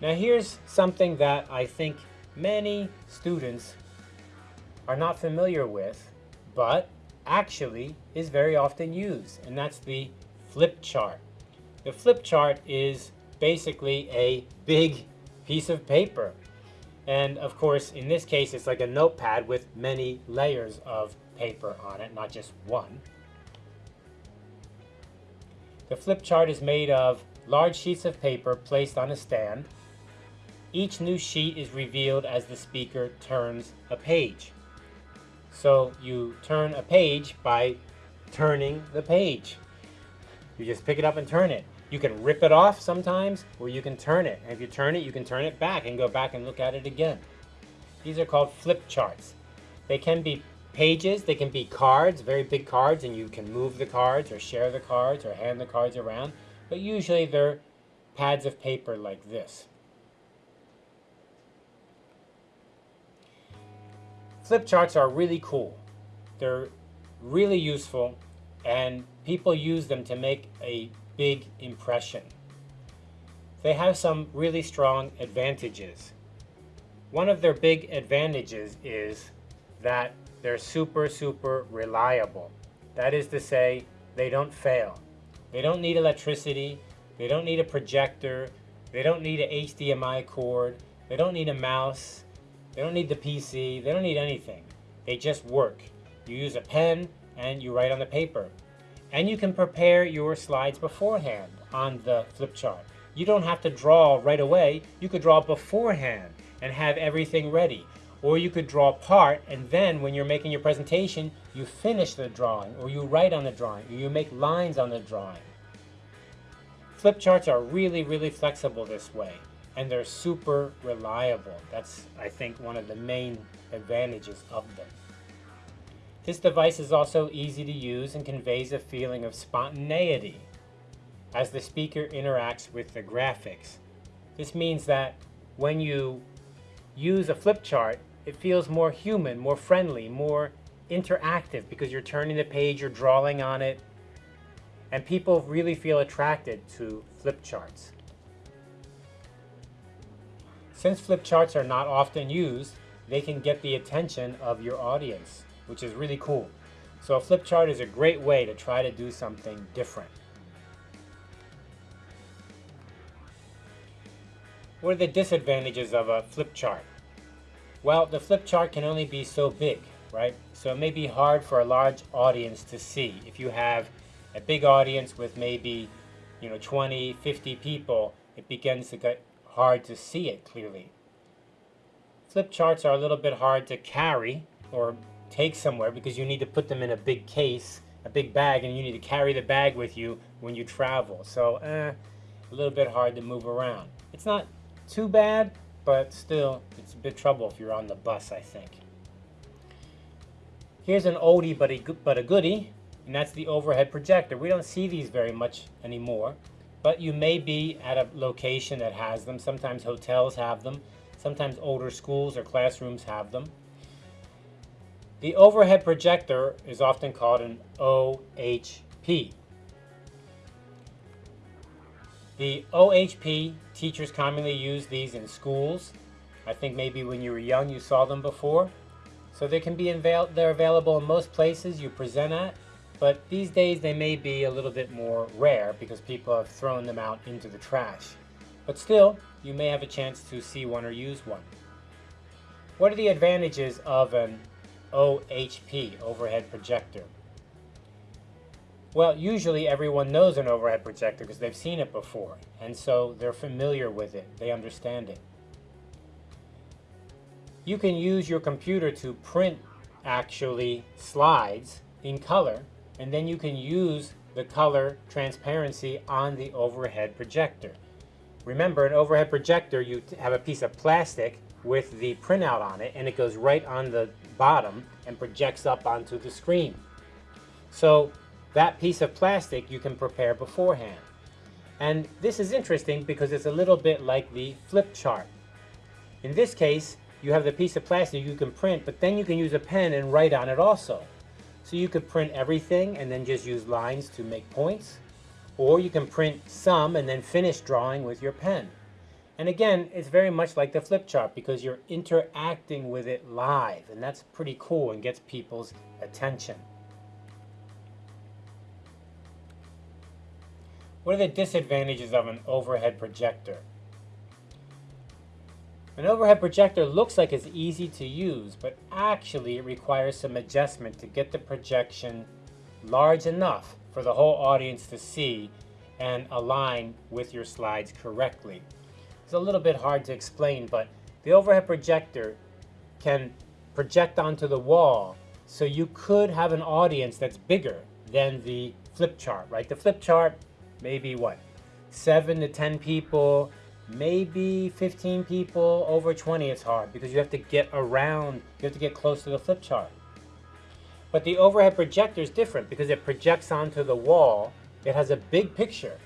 Now here's something that I think many students are not familiar with, but actually is very often used, and that's the flip chart. The flip chart is basically a big piece of paper. And of course, in this case, it's like a notepad with many layers of paper on it, not just one. The flip chart is made of large sheets of paper placed on a stand. Each new sheet is revealed as the speaker turns a page. So you turn a page by turning the page. You just pick it up and turn it. You can rip it off sometimes, or you can turn it. And if you turn it, you can turn it back and go back and look at it again. These are called flip charts. They can be pages, they can be cards, very big cards, and you can move the cards or share the cards or hand the cards around. But usually they're pads of paper like this. Flip charts are really cool. They're really useful and people use them to make a big impression. They have some really strong advantages. One of their big advantages is that they're super, super reliable. That is to say, they don't fail. They don't need electricity, they don't need a projector, they don't need an HDMI cord, they don't need a mouse, they don't need the PC, they don't need anything. They just work. You use a pen and you write on the paper. And you can prepare your slides beforehand on the flip chart. You don't have to draw right away. You could draw beforehand and have everything ready. Or you could draw part and then when you're making your presentation, you finish the drawing or you write on the drawing or you make lines on the drawing. Flip charts are really, really flexible this way and they're super reliable. That's, I think, one of the main advantages of them. This device is also easy to use and conveys a feeling of spontaneity as the speaker interacts with the graphics. This means that when you use a flip chart, it feels more human, more friendly, more interactive because you're turning the page, you're drawing on it, and people really feel attracted to flip charts. Since flip charts are not often used, they can get the attention of your audience which is really cool. So a flip chart is a great way to try to do something different. What are the disadvantages of a flip chart? Well, the flip chart can only be so big, right? So it may be hard for a large audience to see. If you have a big audience with maybe, you know, 20, 50 people, it begins to get hard to see it clearly. Flip charts are a little bit hard to carry or take somewhere because you need to put them in a big case, a big bag, and you need to carry the bag with you when you travel. So, eh, a little bit hard to move around. It's not too bad, but still, it's a bit trouble if you're on the bus, I think. Here's an oldie but a, but a goodie, and that's the overhead projector. We don't see these very much anymore, but you may be at a location that has them. Sometimes hotels have them. Sometimes older schools or classrooms have them. The overhead projector is often called an OHP. The OHP, teachers commonly use these in schools. I think maybe when you were young you saw them before. So they can be avail they're available in most places you present at, but these days they may be a little bit more rare because people have thrown them out into the trash. But still, you may have a chance to see one or use one. What are the advantages of an OHP, overhead projector. Well, usually everyone knows an overhead projector because they've seen it before, and so they're familiar with it. They understand it. You can use your computer to print actually slides in color, and then you can use the color transparency on the overhead projector. Remember, an overhead projector, you have a piece of plastic with the printout on it, and it goes right on the bottom and projects up onto the screen. So that piece of plastic you can prepare beforehand. And this is interesting because it's a little bit like the flip chart. In this case, you have the piece of plastic you can print, but then you can use a pen and write on it also. So you could print everything and then just use lines to make points, or you can print some and then finish drawing with your pen. And again, it's very much like the flip chart because you're interacting with it live, and that's pretty cool and gets people's attention. What are the disadvantages of an overhead projector? An overhead projector looks like it's easy to use, but actually it requires some adjustment to get the projection large enough for the whole audience to see and align with your slides correctly. It's a little bit hard to explain, but the overhead projector can project onto the wall, so you could have an audience that's bigger than the flip chart, right? The flip chart, maybe what, seven to 10 people, maybe 15 people, over 20 it's hard because you have to get around, you have to get close to the flip chart. But the overhead projector is different because it projects onto the wall. It has a big picture.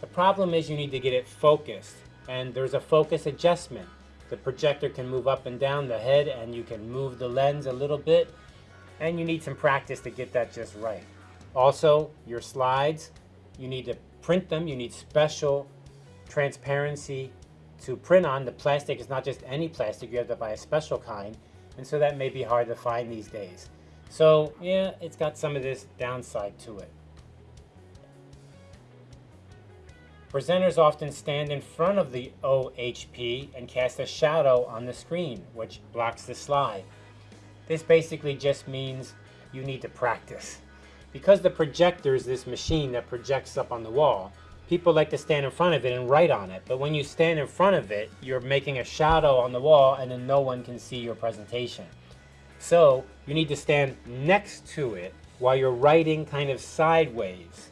The problem is you need to get it focused and there's a focus adjustment. The projector can move up and down the head and you can move the lens a little bit and you need some practice to get that just right. Also, your slides, you need to print them. You need special transparency to print on. The plastic is not just any plastic, you have to buy a special kind. And so that may be hard to find these days. So yeah, it's got some of this downside to it. Presenters often stand in front of the OHP and cast a shadow on the screen, which blocks the slide. This basically just means you need to practice. Because the projector is this machine that projects up on the wall, people like to stand in front of it and write on it. But when you stand in front of it, you're making a shadow on the wall and then no one can see your presentation. So you need to stand next to it while you're writing kind of sideways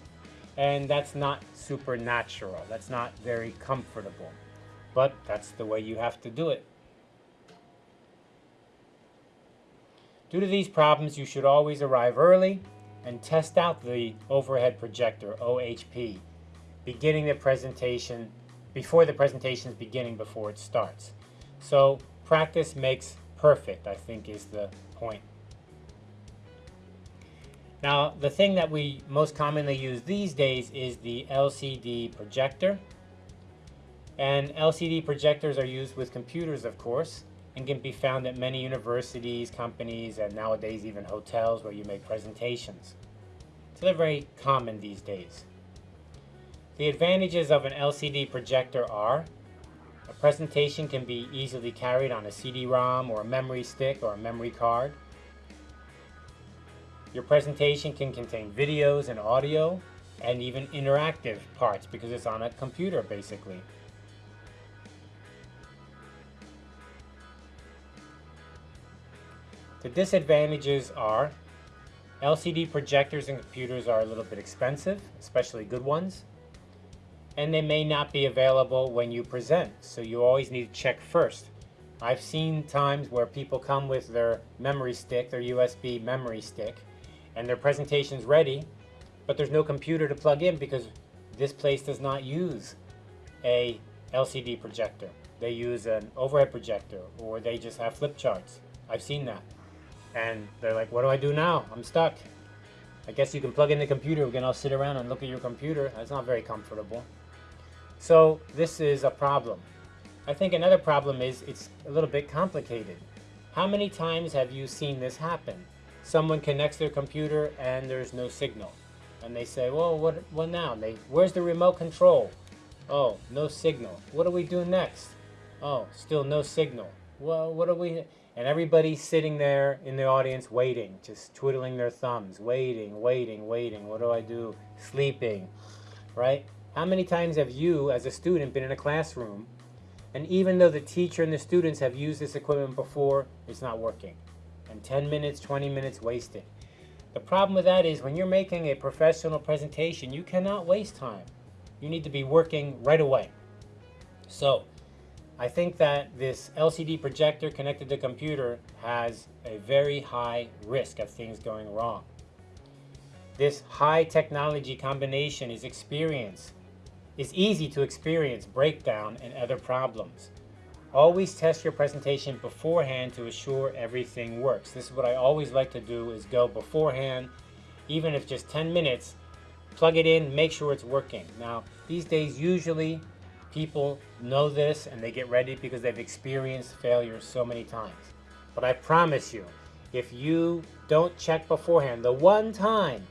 and that's not supernatural. That's not very comfortable. But that's the way you have to do it. Due to these problems, you should always arrive early and test out the overhead projector, OHP, beginning the presentation, before the presentation is beginning before it starts. So practice makes perfect, I think is the point. Now, the thing that we most commonly use these days is the LCD projector. And LCD projectors are used with computers, of course, and can be found at many universities, companies, and nowadays even hotels where you make presentations. So they're very common these days. The advantages of an LCD projector are a presentation can be easily carried on a CD-ROM or a memory stick or a memory card. Your presentation can contain videos and audio and even interactive parts because it's on a computer basically. The disadvantages are LCD projectors and computers are a little bit expensive, especially good ones, and they may not be available when you present, so you always need to check first. I've seen times where people come with their memory stick, their USB memory stick, and their presentation's ready, but there's no computer to plug in because this place does not use a LCD projector. They use an overhead projector or they just have flip charts. I've seen that. And they're like, what do I do now? I'm stuck. I guess you can plug in the computer. We can all sit around and look at your computer. That's not very comfortable. So this is a problem. I think another problem is it's a little bit complicated. How many times have you seen this happen? someone connects their computer and there's no signal. And they say, well, what, what now? they, where's the remote control? Oh, no signal. What do we do next? Oh, still no signal. Well, what are we... And everybody's sitting there in the audience waiting, just twiddling their thumbs, waiting, waiting, waiting. What do I do? Sleeping, right? How many times have you, as a student, been in a classroom, and even though the teacher and the students have used this equipment before, it's not working? and 10 minutes, 20 minutes wasted. The problem with that is when you're making a professional presentation, you cannot waste time. You need to be working right away. So I think that this LCD projector connected to computer has a very high risk of things going wrong. This high technology combination is experience, is easy to experience breakdown and other problems. Always test your presentation beforehand to assure everything works. This is what I always like to do is go beforehand, even if just 10 minutes, plug it in, make sure it's working. Now, these days, usually people know this and they get ready because they've experienced failure so many times. But I promise you, if you don't check beforehand, the one time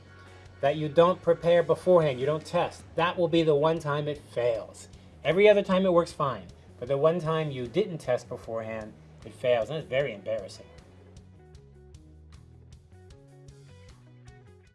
that you don't prepare beforehand, you don't test, that will be the one time it fails. Every other time it works fine, but the one time you didn't test beforehand, it fails, and it's very embarrassing.